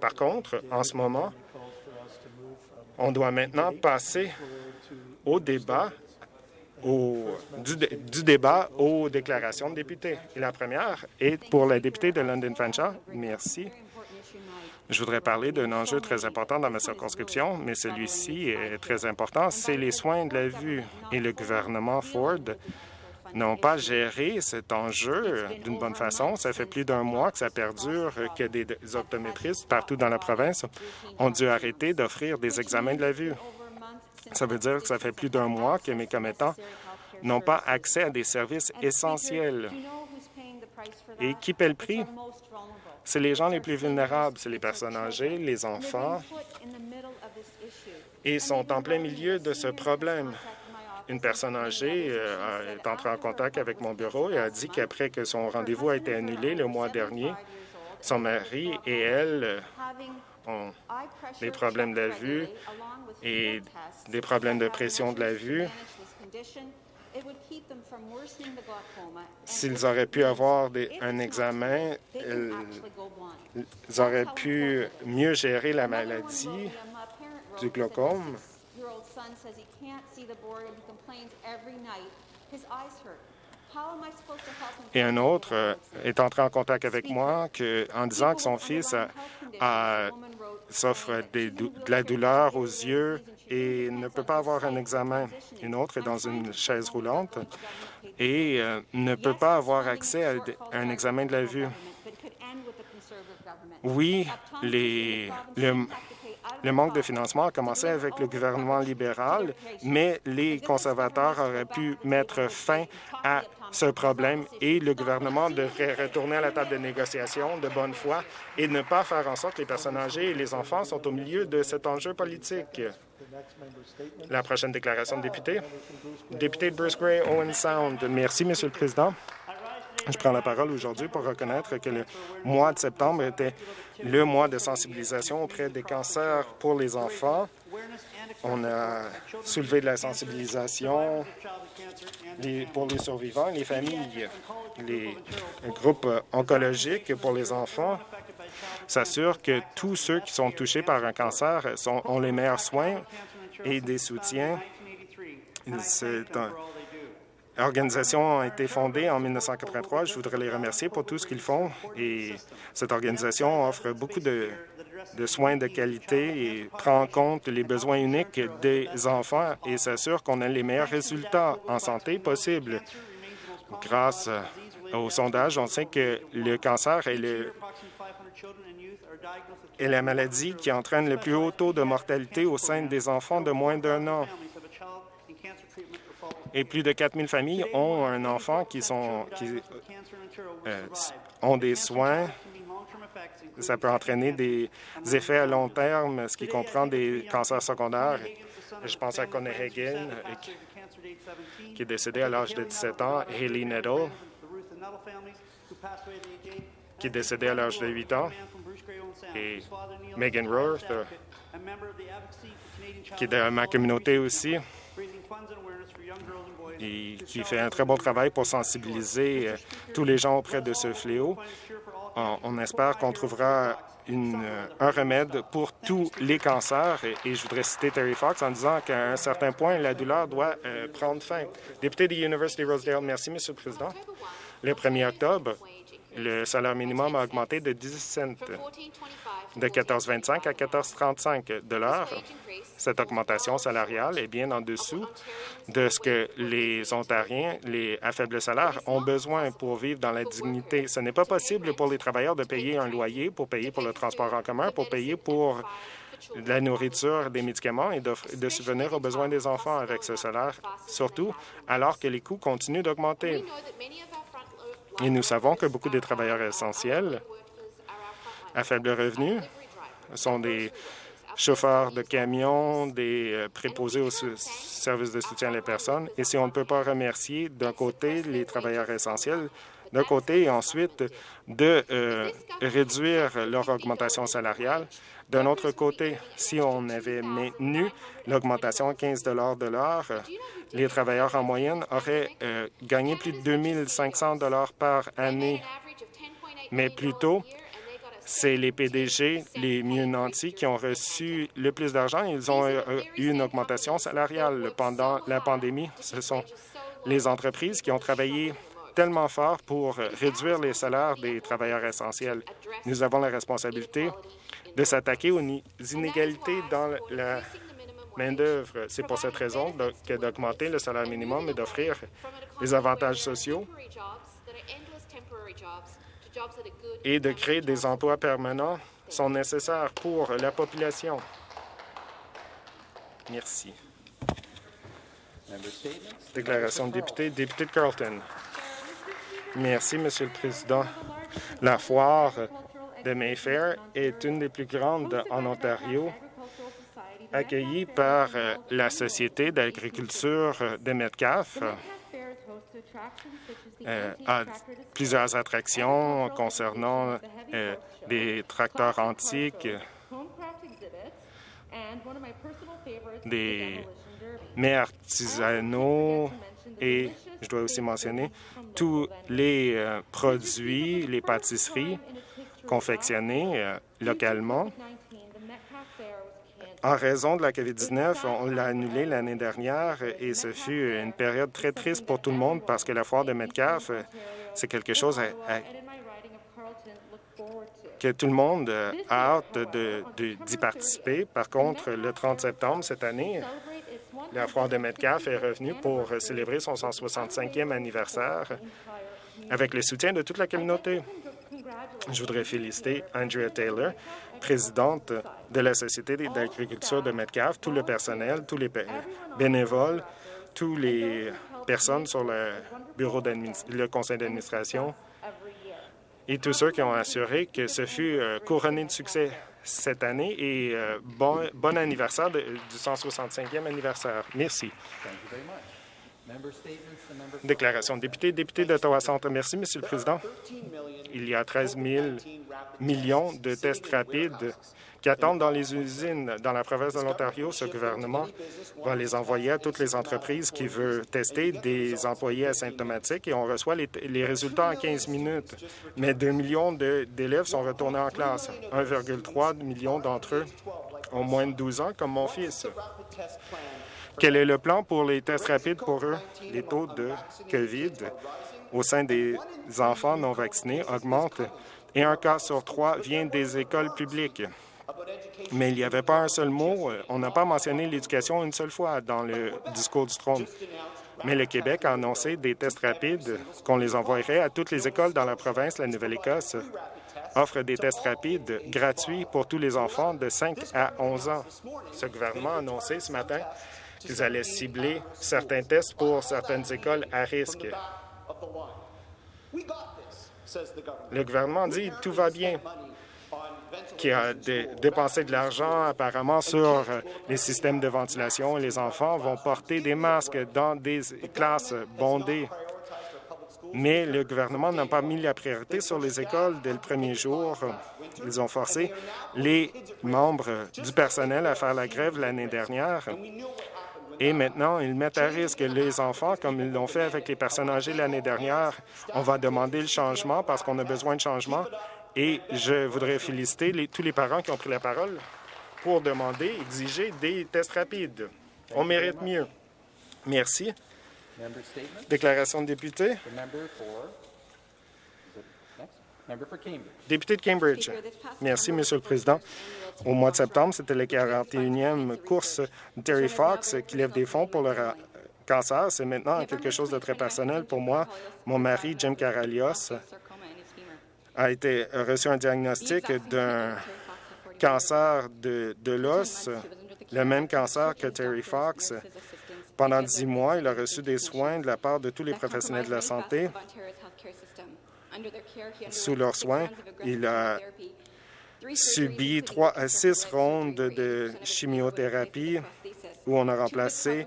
Par contre, en ce moment, on doit maintenant passer au débat du, débat aux déclarations de députés. Et la première est pour la députée de London Fanshawe. Merci. Je voudrais parler d'un enjeu très important dans ma circonscription, mais celui-ci est très important, c'est les soins de la vue. Et le gouvernement Ford n'ont pas géré cet enjeu d'une bonne façon. Ça fait plus d'un mois que ça perdure, que des optométristes partout dans la province ont dû arrêter d'offrir des examens de la vue. Ça veut dire que ça fait plus d'un mois que mes commettants n'ont pas accès à des services essentiels. Et qui paie le prix? C'est les gens les plus vulnérables, c'est les personnes âgées, les enfants, et sont en plein milieu de ce problème. Une personne âgée euh, est entrée en contact avec mon bureau et a dit qu'après que son rendez-vous a été annulé le mois dernier, son mari et elle ont des problèmes de la vue et des problèmes de pression de la vue. S'ils auraient pu avoir un examen, ils auraient pu mieux gérer la maladie du glaucome. Et un autre euh, est entré en contact avec moi que, en disant que son fils souffre de la douleur aux yeux et ne peut pas avoir un examen. Une autre est dans une chaise roulante et euh, ne peut pas avoir accès à un examen de la vue. Oui, les, le manque de financement a commencé avec le gouvernement libéral, mais les conservateurs auraient pu mettre fin à ce problème et le gouvernement devrait retourner à la table de négociation de bonne foi et ne pas faire en sorte que les personnes âgées et les enfants sont au milieu de cet enjeu politique. La prochaine déclaration de député. Député de Bruce Gray, Owen Sound. Merci, Monsieur le Président. Je prends la parole aujourd'hui pour reconnaître que le mois de septembre était le mois de sensibilisation auprès des cancers pour les enfants. On a soulevé de la sensibilisation pour les survivants, les familles, les groupes oncologiques pour les enfants s'assurent que tous ceux qui sont touchés par un cancer ont les meilleurs soins et des soutiens. C'est un, L'organisation a été fondée en 1983. Je voudrais les remercier pour tout ce qu'ils font. Et cette organisation offre beaucoup de, soins de qualité et prend en compte les besoins uniques des enfants et s'assure qu'on a les meilleurs résultats en santé possibles. Grâce au sondage, on sait que le cancer est, la maladie qui entraîne le plus haut taux de mortalité au sein des enfants de moins d'un an et plus de 4 000 familles ont un enfant qui, sont, qui euh, ont des soins. Ça peut entraîner des effets à long terme, ce qui comprend des cancers secondaires. Je pense à Connie Hagen, qui est décédé à l'âge de 17 ans, Haley Nettle, qui est décédée à l'âge de 8 ans, et Megan Roth, qui est de ma communauté aussi et qui fait un très bon travail pour sensibiliser euh, tous les gens auprès de ce fléau. On, espère qu'on trouvera une, euh, un remède pour tous les cancers. Et, je voudrais citer Terry Fox en disant qu'à un certain point, la douleur doit euh, prendre fin. Député de l'Université Rosedale, merci, Monsieur le Président. Le 1er octobre, le salaire minimum a augmenté de 10 cents, de 14,25 à 14,35 de. Cette augmentation salariale est bien en dessous de ce que les Ontariens, les à faible salaire, ont besoin pour vivre dans la dignité. Ce n'est pas possible pour les travailleurs de payer un loyer, pour payer pour le transport en commun, pour payer pour la nourriture, des médicaments et de subvenir aux besoins des enfants avec ce salaire, surtout alors que les coûts continuent d'augmenter. Et nous savons que beaucoup des travailleurs essentiels à faible revenu sont des chauffeurs de camions, des euh, préposés aux services de soutien à la personne. Et si on ne peut pas remercier d'un côté les travailleurs essentiels, d'un côté et ensuite de euh, réduire leur augmentation salariale, d'un autre côté, si on avait maintenu l'augmentation à 15 de l'heure, les travailleurs en moyenne auraient euh, gagné plus de 2 500 par année. Mais plutôt, c'est les PDG les mieux nantis qui ont reçu le plus d'argent. Ils ont euh, eu une augmentation salariale pendant la pandémie. Ce sont les entreprises qui ont travaillé tellement fort pour réduire les salaires des travailleurs essentiels. Nous avons la responsabilité de s'attaquer aux inégalités dans la C'est pour cette raison que d'augmenter le salaire minimum et d'offrir des avantages sociaux et de créer des emplois permanents sont nécessaires pour la population. Merci. Déclaration de député, député de Carleton. Merci, Monsieur le Président. La foire de Mayfair est une des plus grandes en Ontario, accueillie par euh, la Société d'agriculture de Metcalfe euh, a plusieurs attractions concernant euh, des tracteurs antiques, des mets artisanaux et, je dois aussi mentionner, tous les euh, produits, les pâtisseries confectionnés localement en raison de la COVID-19, on l'a annulé l'année dernière et ce fut une période très triste pour tout le monde parce que la foire de Metcalfe, c'est quelque chose que tout le monde a hâte d'y participer. Par contre, le 30 septembre cette année, la foire de Metcalfe est revenue pour célébrer son 165e anniversaire avec le soutien de toute la communauté. Je voudrais féliciter Andrea Taylor, présidente de la Société d'agriculture de Metcalfe, tout le personnel, tous les bénévoles, toutes les personnes sur le bureau le conseil d'administration et tous ceux qui ont assuré que ce fut euh, couronné de succès cette année et euh, bon, bon anniversaire du 165e anniversaire. Merci. Déclaration de député. Député d'Ottawa Centre. Merci, Monsieur le Président. Il y a 13 000 millions de tests rapides qui attendent dans les usines dans la province de l'Ontario. Ce gouvernement va les envoyer à toutes les entreprises qui veulent tester des employés asymptomatiques et on reçoit les, les résultats en 15 minutes. Mais 2 millions d'élèves sont retournés en classe. 1,3 million d'entre eux ont moins de 12 ans, comme mon fils. Quel est le plan pour les tests rapides pour eux? Les taux de COVID au sein des enfants non vaccinés augmentent et un cas sur trois vient des écoles publiques. Mais il n'y avait pas un seul mot, euh, on n'a pas mentionné l'éducation une seule fois dans le discours du trône. Mais le Québec a annoncé des tests rapides qu'on les envoyerait à toutes les écoles dans la province. La Nouvelle-Écosse offre des tests rapides gratuits pour tous les enfants de 5 à 11 ans. Ce gouvernement a annoncé ce matin qu'ils allaient cibler certains tests pour certaines écoles à risque. Le gouvernement dit tout va bien, qui a dépensé de l'argent apparemment sur les systèmes de ventilation. Les enfants vont porter des masques dans des classes bondées. Mais le gouvernement n'a pas mis la priorité sur les écoles dès le premier jour. Ils ont forcé les membres du personnel à faire la grève l'année dernière et maintenant, ils mettent à risque les enfants, comme ils l'ont fait avec les personnes âgées l'année dernière. On va demander le changement parce qu'on a besoin de changement. Et je voudrais féliciter tous les parents qui ont pris la parole pour demander, exiger des tests rapides. On mérite mieux. Merci. Déclaration de député. Député de Cambridge. Merci, Monsieur le Président. Au mois de septembre, c'était la 41e course de Terry Fox qui lève des fonds pour le cancer. C'est maintenant quelque chose de très personnel pour moi. Mon mari, Jim Caralios, a été reçu un diagnostic d'un cancer de, de l'os, le même cancer que Terry Fox. Pendant dix mois, il a reçu des soins de la part de tous les professionnels de la santé. Sous leurs soins, il a subi trois à six rondes de chimiothérapie où on a remplacé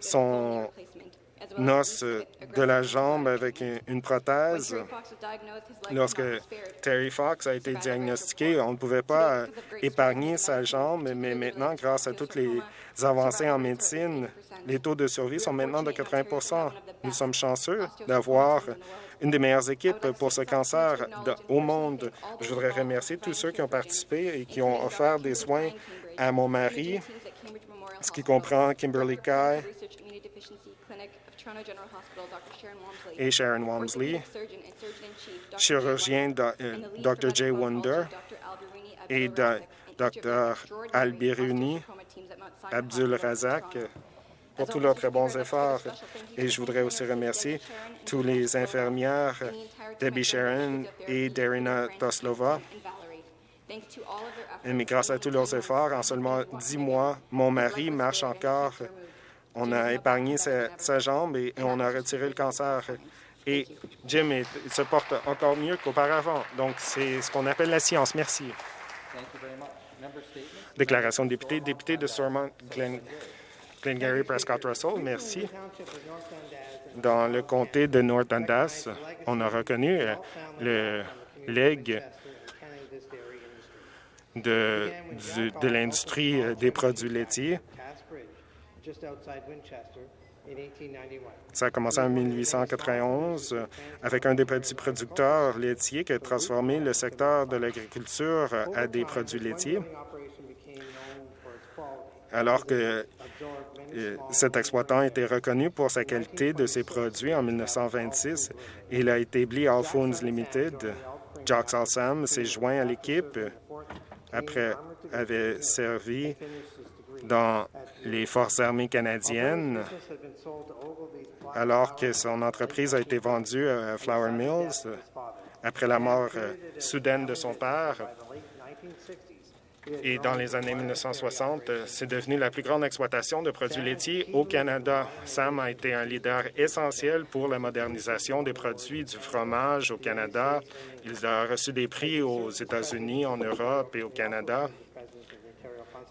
son un os de la jambe avec une prothèse. Lorsque Terry Fox a été diagnostiqué, on ne pouvait pas épargner sa jambe, mais maintenant, grâce à toutes les avancées en médecine, les taux de survie sont maintenant de 80% Nous sommes chanceux d'avoir une des meilleures équipes pour ce cancer au monde. Je voudrais remercier tous ceux qui ont participé et qui ont offert des soins à mon mari, ce qui comprend Kimberly Kai et Sharon Walmsley, chirurgien Dr. Jay Wonder et Dr. Albiruni Abdul Razak pour tous leurs très bons efforts. Et je voudrais aussi remercier tous les infirmières Debbie Sharon et Darina Toslova. Mais grâce à tous leurs efforts, en seulement dix mois, mon mari marche encore. On a épargné sa, jambe et, on a retiré le cancer. Et Jim se porte encore mieux qu'auparavant. Donc, c'est ce qu'on appelle la science. Merci. Déclaration de député. Député de Stormont, Glen Glengarry Prescott Russell, merci. Dans le comté de North Dundas, on a reconnu euh, le legs de, l'industrie euh, des produits laitiers. Ça a commencé en 1891 euh, avec un des petits producteurs laitiers qui a transformé le secteur de l'agriculture à des produits laitiers. Alors que cet exploitant été reconnu pour sa qualité de ses produits en 1926. Il a établi Alphones Limited. Jacques Alsam s'est joint à l'équipe après avoir servi dans les Forces armées canadiennes, alors que son entreprise a été vendue à Flour Mills après la mort euh, soudaine de son père. Et dans les années 1960, euh, c'est devenu la plus grande exploitation de produits laitiers au Canada. Sam a été un leader essentiel pour la modernisation des produits du fromage au Canada. Il a reçu des prix aux États-Unis, en Europe et au Canada.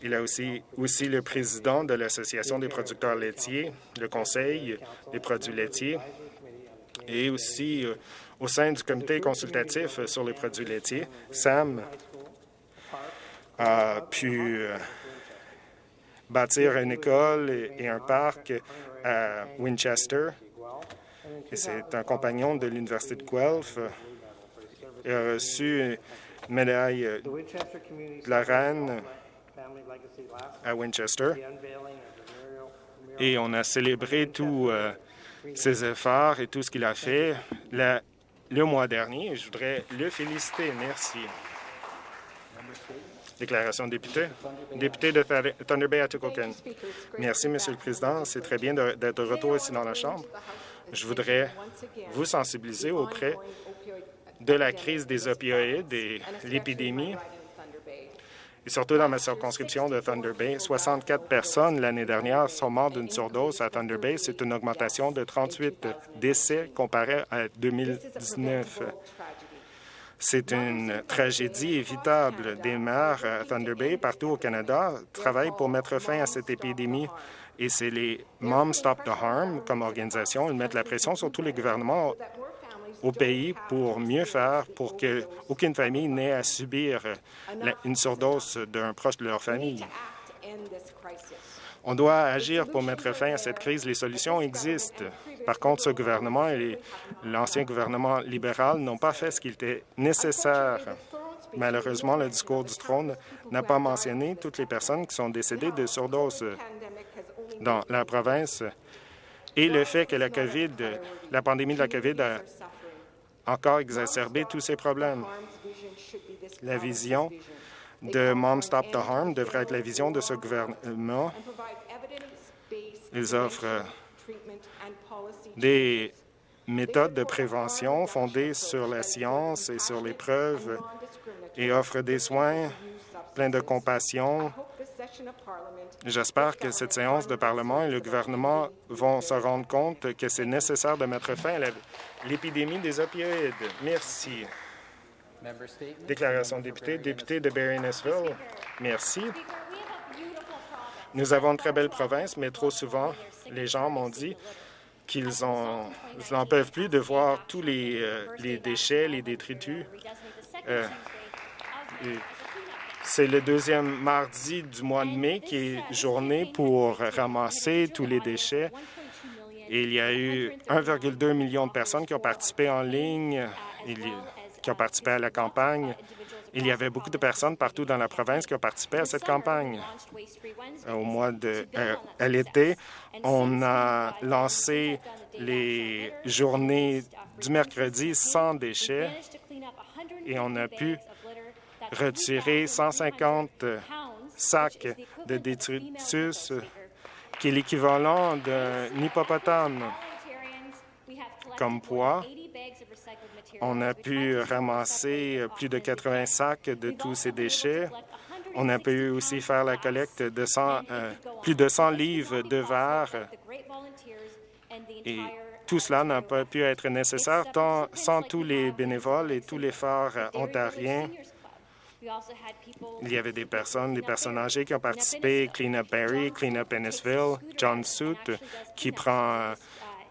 Il est aussi, aussi le président de l'Association des producteurs laitiers, le Conseil des produits laitiers, et aussi euh, au sein du comité consultatif sur les produits laitiers. Sam a pu euh, bâtir une école et, un parc à Winchester. C'est un compagnon de l'Université de Guelph. Il a reçu une médaille de la reine à Winchester. Et on a célébré tous euh, ses efforts et tout ce qu'il a fait le mois dernier. Je voudrais le féliciter. Merci. Déclaration de député. Député de Thunder Bay, Atikokan. Merci, Monsieur le Président. C'est très bien d'être de retour ici dans la Chambre. Je voudrais vous sensibiliser auprès de la crise des opioïdes et l'épidémie, et surtout dans ma circonscription de Thunder Bay. 64 personnes l'année dernière sont mortes d'une surdose à Thunder Bay. C'est une augmentation de 38 décès comparé à 2019. C'est une tragédie évitable. Des maires à Thunder Bay, partout au Canada, travaillent pour mettre fin à cette épidémie. Et c'est les Moms Stop the Harm comme organisation. Ils mettent la pression sur tous les gouvernements au pays pour mieux faire pour qu'aucune famille n'ait à subir une surdose d'un proche de leur famille. On doit agir pour mettre fin à cette crise. Les solutions existent. Par contre, ce gouvernement et l'ancien gouvernement libéral n'ont pas fait ce qu'il était nécessaire. Malheureusement, le discours du trône n'a pas mentionné toutes les personnes qui sont décédées de surdose dans la province et le fait que la COVID, la pandémie de la COVID a encore exacerbé tous ces problèmes. La vision de Mom Stop the Harm devrait être la vision de ce gouvernement. Ils offrent des méthodes de prévention fondées sur la science et sur les preuves et offrent des soins pleins de compassion. J'espère que cette séance de Parlement et le gouvernement vont se rendre compte que c'est nécessaire de mettre fin à l'épidémie des opioïdes. Merci. Déclaration de député, député de Barry-Nessville. Merci. Nous avons une très belle province, mais trop souvent, les gens m'ont dit qu'ils en, ils n'en peuvent plus de voir tous les, euh, déchets, les détritus. Euh, c'est le deuxième mardi du mois de mai qui est journée pour ramasser tous les déchets. Et il y a eu 1,2 million de personnes qui ont participé en ligne, qui ont participé à la campagne. Il y avait beaucoup de personnes partout dans la province qui ont participé à cette campagne. Au mois de euh, l'été, on a lancé les journées du mercredi sans déchets et on a pu retirer 150 sacs de détritus qui est l'équivalent d'un hippopotame comme poids. On a pu ramasser plus de 80 sacs de tous ces déchets. On a pu aussi faire la collecte de 100, euh, plus de 100 livres de verre et tout cela n'a pas pu être nécessaire sans tous les bénévoles et tous les phares euh, ontariens. Il y avait des personnes, des personnes âgées qui ont participé, Clean Up Barrie, Clean Up Ennisville, John Soot, qui prend euh,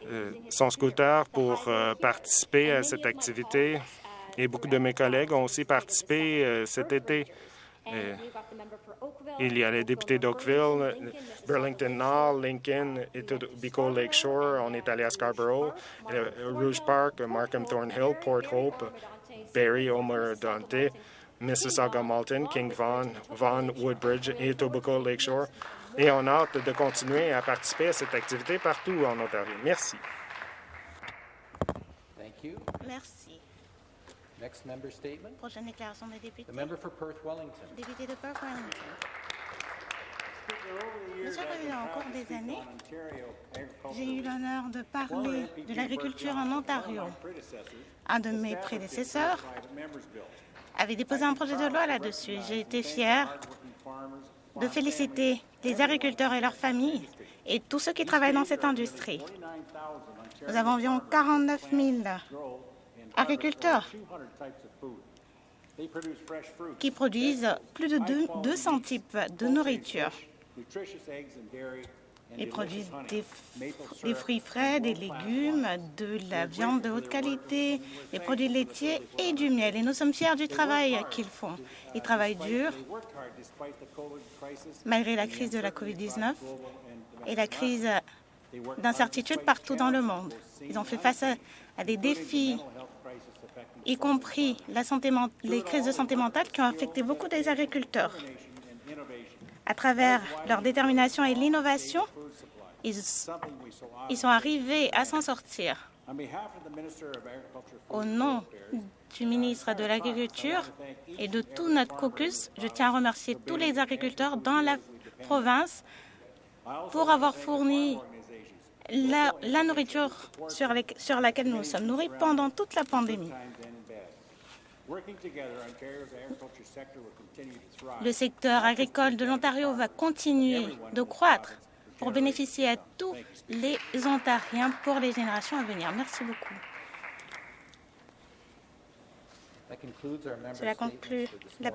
euh, son scooter pour euh, participer à cette activité. Et beaucoup de mes collègues ont aussi participé euh, cet été. Euh, il y a les députés d'Oakville, Burlington Nord, Lincoln, Etobicoke Lakeshore. On est allé à Scarborough, euh, Rouge Park, Markham Thornhill, Port Hope, Barrie, Omer Dante, Mississauga Malton, King Vaughan, Vaughan, Woodbridge et Etobicoke Lakeshore. Et on a hâte de continuer à participer à cette activité partout en Ontario. Merci. Thank you. Merci. Next member statement. Prochaine déclaration des députés. The member for Perth Wellington. Député de Perth Wellington. Monsieur le Président, au cours des années, j'ai eu l'honneur de parler de l'agriculture en Ontario. Un de mes prédécesseurs avait déposé un projet de loi là-dessus. J'ai été fier de féliciter les agriculteurs et leurs familles et tous ceux qui travaillent dans cette industrie. Nous avons environ 49 000 agriculteurs qui produisent plus de deux- 200 types de nourriture. Ils produisent des, fruits frais, des légumes, de la viande de haute qualité, des produits laitiers et du miel. Et nous sommes fiers du travail qu'ils font. Ils travaillent dur malgré la crise de la COVID-19 et la crise d'incertitude partout dans le monde. Ils ont fait face à, à des défis, y compris la santé, les crises de santé mentale qui ont affecté beaucoup des agriculteurs. À travers leur détermination et l'innovation, ils, sont arrivés à s'en sortir. Au nom du ministre de l'Agriculture et de tout notre caucus, je tiens à remercier tous les agriculteurs dans la province pour avoir fourni la, nourriture sur, les- sur laquelle nous nous sommes nourris pendant toute la pandémie. Le secteur agricole de l'Ontario va continuer de croître pour bénéficier à tous les Ontariens pour les générations à venir. Merci beaucoup. Cela conclut la.